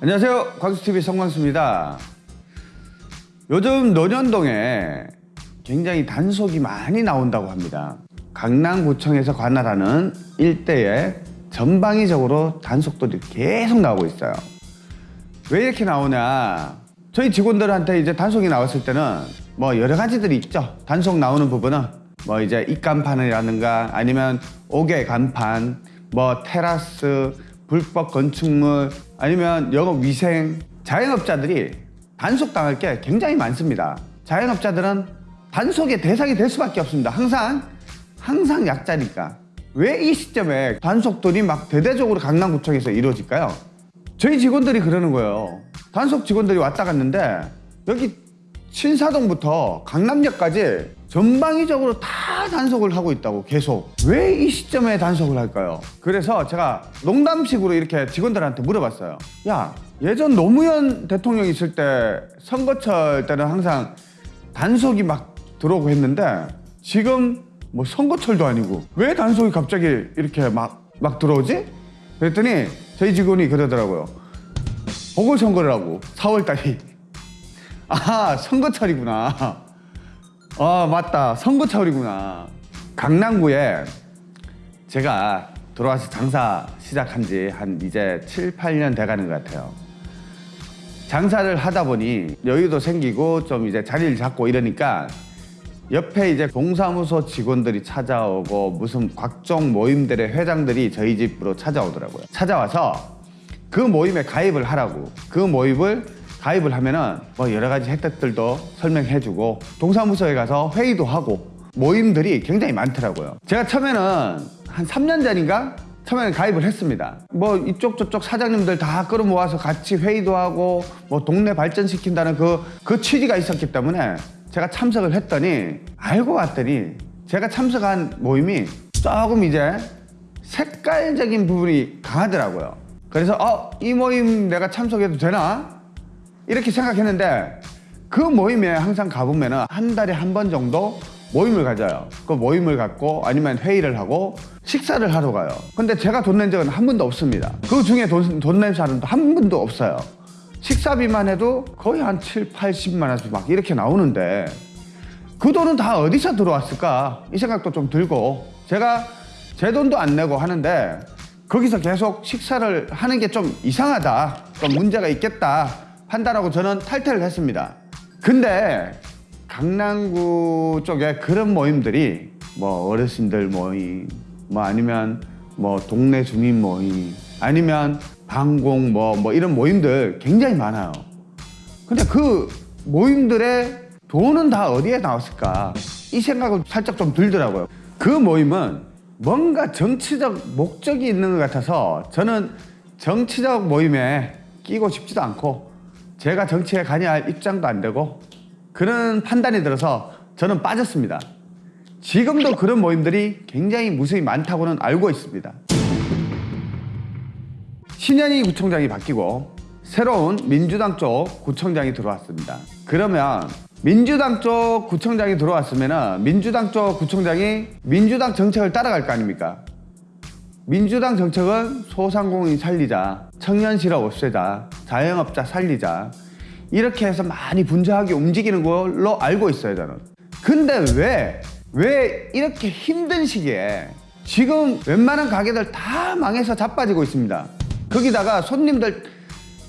안녕하세요. 광수TV 성광수입니다. 요즘 논현동에 굉장히 단속이 많이 나온다고 합니다. 강남구청에서 관할하는 일대에 전방위적으로 단속들이 계속 나오고 있어요. 왜 이렇게 나오냐? 저희 직원들한테 이제 단속이 나왔을 때는 뭐 여러 가지들이 있죠. 단속 나오는 부분은 뭐 이제 입간판이라든가 아니면 옥외 간판, 뭐 테라스, 불법 건축물 아니면 영업 위생 자영업자들이 단속 당할 게 굉장히 많습니다. 자영업자들은 단속의 대상이 될 수밖에 없습니다. 항상 항상 약자니까 왜 이 시점에 단속들이 막 대대적으로 강남구청에서 이루어질까요? 저희 직원들이 그러는 거예요. 단속 직원들이 왔다 갔는데 여기 신사동부터 강남역까지 전방위적으로 다 단속을 하고 있다고 계속 왜 이 시점에 단속을 할까요? 그래서 제가 농담식으로 이렇게 직원들한테 물어봤어요. 야 예전 노무현 대통령 있을 때 선거철 때는 항상 단속이 막 들어오고 했는데 지금 뭐 선거철도 아니고 왜 단속이 갑자기 이렇게 막 막 들어오지? 그랬더니 저희 직원이 그러더라고요. 보궐선거라고 4월달이 아 선거철이구나. 아 맞다. 선거철이구나. 강남구에 제가 들어와서 장사 시작한 지 한 이제 7, 8년 돼가는 것 같아요. 장사를 하다 보니 여유도 생기고 좀 이제 자리를 잡고 이러니까 옆에 이제 동사무소 직원들이 찾아오고 무슨 각종 모임들의 회장들이 저희 집으로 찾아오더라고요. 찾아와서 그 모임에 가입을 하라고. 그 모임을 가입을 하면은 뭐 여러 가지 혜택들도 설명해주고 동사무소에 가서 회의도 하고 모임들이 굉장히 많더라고요. 제가 처음에는 한 3년 전인가 처음에는 가입을 했습니다. 뭐 이쪽 저쪽 사장님들 다 끌어모아서 같이 회의도 하고 뭐 동네 발전시킨다는 그, 그 취지가 있었기 때문에 제가 참석을 했더니 알고 봤더니 제가 참석한 모임이 조금 이제 색깔적인 부분이 강하더라고요. 그래서 어, 이 모임 내가 참석해도 되나? 이렇게 생각했는데 그 모임에 항상 가보면 한 달에 한 번 정도 모임을 가져요. 그 모임을 갖고 아니면 회의를 하고 식사를 하러 가요. 근데 제가 돈 낸 적은 한 번도 없습니다. 그 중에 돈, 돈낸 사람도 한 번도 없어요. 식사비만 해도 거의 한 7, 80만 원씩 막 이렇게 나오는데 그 돈은 다 어디서 들어왔을까? 이 생각도 좀 들고 제가 제 돈도 안 내고 하는데 거기서 계속 식사를 하는 게 좀 이상하다. 좀 문제가 있겠다. 판단하고 저는 탈퇴를 했습니다. 근데 강남구 쪽에 그런 모임들이 뭐 어르신들 모임, 뭐 아니면 뭐 동네 주민 모임, 아니면 방공 뭐, 뭐 이런 모임들 굉장히 많아요. 근데 그 모임들의 돈은 다 어디에 나왔을까? 이 생각은 살짝 좀 들더라고요. 그 모임은 뭔가 정치적 목적이 있는 것 같아서 저는 정치적 모임에 끼고 싶지도 않고 제가 정치에 관여할 입장도 안 되고 그런 판단이 들어서 저는 빠졌습니다. 지금도 그런 모임들이 굉장히 무수히 많다고는 알고 있습니다. 신현희 구청장이 바뀌고 새로운 민주당 쪽 구청장이 들어왔습니다. 그러면 민주당 쪽 구청장이 들어왔으면 민주당 쪽 구청장이 민주당 정책을 따라갈 거 아닙니까? 민주당 정책은 소상공인 살리자, 청년 실업 없애자, 자영업자 살리자 이렇게 해서 많이 분주하게 움직이는 걸로 알고 있어요 저는. 근데 왜, 왜 이렇게 힘든 시기에 지금 웬만한 가게들 다 망해서 자빠지고 있습니다. 거기다가 손님들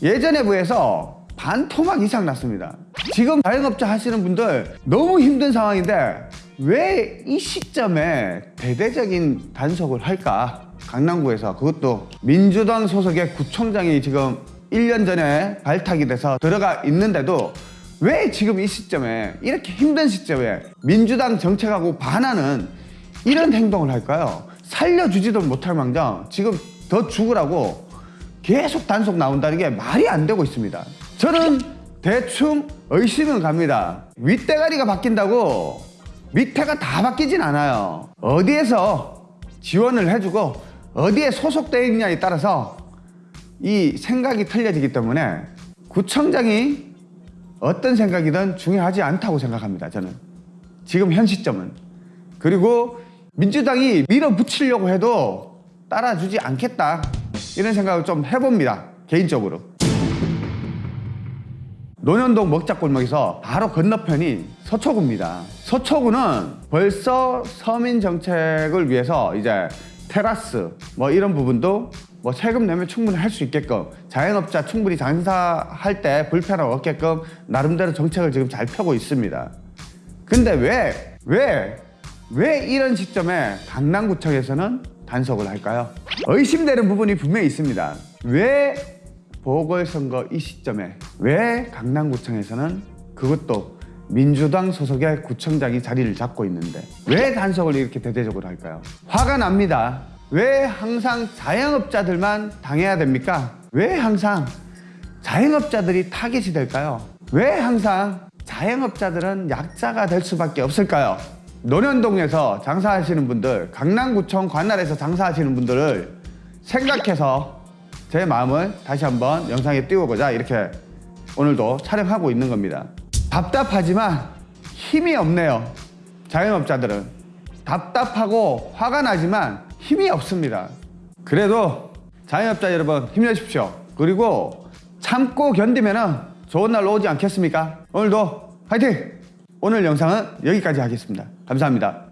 예전에 비해서 반 토막 이상 났습니다. 지금 자영업자 하시는 분들 너무 힘든 상황인데 왜 이 시점에 대대적인 단속을 할까? 강남구에서 그것도 민주당 소속의 구청장이 지금 1년 전에 발탁이 돼서 들어가 있는데도 왜 지금 이 시점에 이렇게 힘든 시점에 민주당 정책하고 반하는 이런 행동을 할까요? 살려주지도 못할 망정 지금 더 죽으라고 계속 단속 나온다는 게 말이 안 되고 있습니다. 저는 대충 의심은 갑니다. 윗대가리가 바뀐다고 밑에가 다 바뀌진 않아요. 어디에서 지원을 해주고 어디에 소속되어 있냐에 따라서 이 생각이 틀려지기 때문에 구청장이 어떤 생각이든 중요하지 않다고 생각합니다. 저는 지금 현 시점은 그리고 민주당이 밀어붙이려고 해도 따라주지 않겠다 이런 생각을 좀 해봅니다. 개인적으로. 논현동 먹자골목에서 바로 건너편이 서초구입니다. 서초구는 벌써 서민 정책을 위해서 이제 테라스 뭐 이런 부분도 뭐 세금 내면 충분히 할 수 있게끔 자영업자 충분히 장사할 때 불편함 없게끔 나름대로 정책을 지금 잘 펴고 있습니다. 근데 왜, 왜, 왜 이런 시점에 강남구청에서는 단속을 할까요? 의심되는 부분이 분명히 있습니다. 왜 보궐선거 이 시점에 왜 강남구청에서는 그것도 민주당 소속의 구청장이 자리를 잡고 있는데 왜 단속을 이렇게 대대적으로 할까요? 화가 납니다. 왜 항상 자영업자들만 당해야 됩니까? 왜 항상 자영업자들이 타겟이 될까요? 왜 항상 자영업자들은 약자가 될 수밖에 없을까요? 논현동에서 장사하시는 분들, 강남구청 관할에서 장사하시는 분들을 생각해서 제 마음을 다시 한번 영상에 띄워보자 이렇게 오늘도 촬영하고 있는 겁니다. 답답하지만 힘이 없네요. 자영업자들은 답답하고 화가 나지만 힘이 없습니다. 그래도 자영업자 여러분 힘내십시오. 그리고 참고 견디면은 좋은 날 오지 않겠습니까? 오늘도 화이팅! 오늘 영상은 여기까지 하겠습니다. 감사합니다.